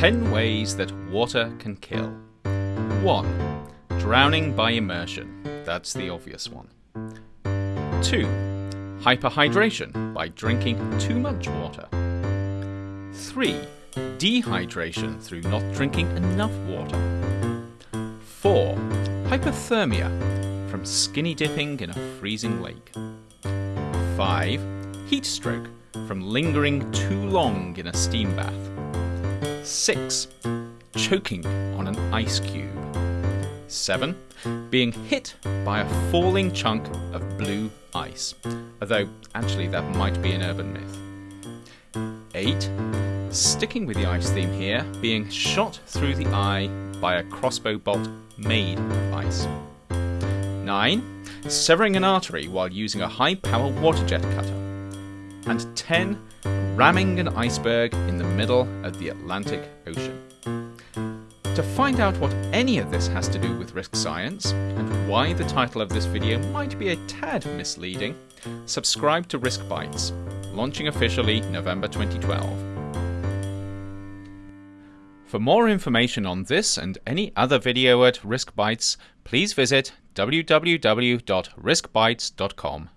10 ways that water can kill. 1. Drowning by immersion. That's the obvious one. 2. Hyperhydration by drinking too much water. 3. Dehydration through not drinking enough water. 4. Hypothermia from skinny dipping in a freezing lake. 5. Heat stroke from lingering too long in a steam bath. 6. Choking on an ice cube. 7. Being hit by a falling chunk of blue ice, although actually that might be an urban myth. 8. Sticking with the ice theme here, being shot through the eye by a crossbow bolt made of ice. 9. Severing an artery while using a high power water jet cutter. And 10. Ramming an iceberg in the middle of the Atlantic Ocean. To find out what any of this has to do with risk science, and why the title of this video might be a tad misleading, subscribe to Risk Bites, launching officially November 2012. For more information on this and any other video at Risk Bites, please visit www.riskbites.com.